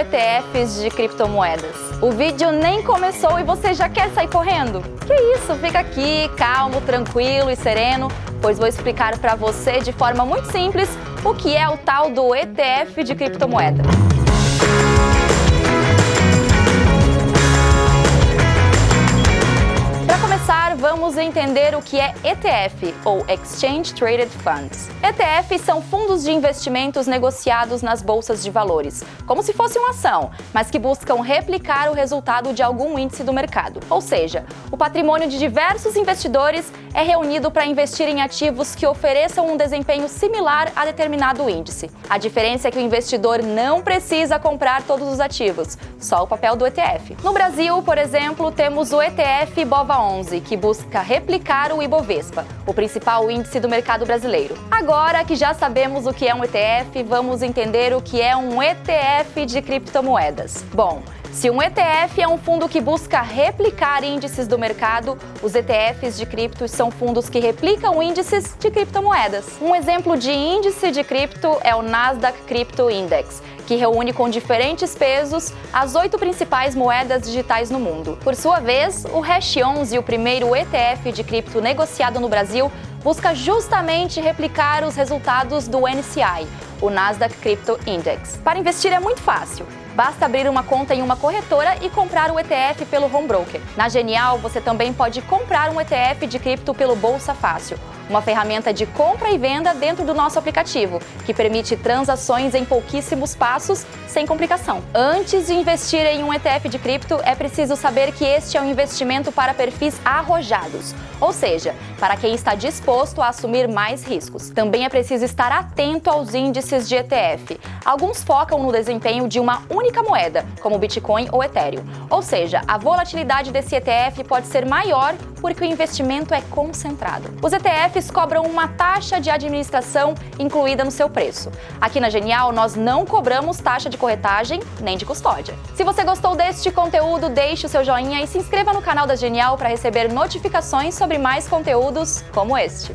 ETFs de criptomoedas? O vídeo nem começou e você já quer sair correndo? Que isso, fica aqui, calmo, tranquilo e sereno, pois vou explicar para você de forma muito simples o que é o tal do ETF de criptomoeda. Vamos entender o que é ETF, ou Exchange Traded Funds. ETFs são fundos de investimentos negociados nas bolsas de valores, como se fosse uma ação, mas que buscam replicar o resultado de algum índice do mercado. Ou seja, o patrimônio de diversos investidores é reunido para investir em ativos que ofereçam um desempenho similar a determinado índice. A diferença é que o investidor não precisa comprar todos os ativos, só o papel do ETF. No Brasil, por exemplo, temos o ETF BOVA11, que busca replicar o Ibovespa, o principal índice do mercado brasileiro. Agora que já sabemos o que é um ETF, vamos entender o que é um ETF de criptomoedas. Bom, se um ETF é um fundo que busca replicar índices do mercado, os ETFs de criptos são fundos que replicam índices de criptomoedas. Um exemplo de índice de cripto é o Nasdaq Crypto Index, que reúne com diferentes pesos as oito principais moedas digitais no mundo. Por sua vez, o Hash 11, o primeiro ETF de cripto negociado no Brasil, busca justamente replicar os resultados do NCI, o Nasdaq Crypto Index. Para investir é muito fácil. Basta abrir uma conta em uma corretora e comprar o ETF pelo home broker. Na Genial, você também pode comprar um ETF de cripto pelo Bolsa Fácil, uma ferramenta de compra e venda dentro do nosso aplicativo, que permite transações em pouquíssimos passos, sem complicação. Antes de investir em um ETF de cripto, é preciso saber que este é um investimento para perfis arrojados, ou seja, para quem está disposto a assumir mais riscos. Também é preciso estar atento aos índices de ETF. Alguns focam no desempenho de uma única moeda, como Bitcoin ou Ethereum. Ou seja, a volatilidade desse ETF pode ser maior porque o investimento é concentrado. Os ETFs cobram uma taxa de administração incluída no seu preço. Aqui na Genial, nós não cobramos taxa de corretagem nem de custódia. Se você gostou deste conteúdo, deixe o seu joinha e se inscreva no canal da Genial para receber notificações sobre mais conteúdos como este.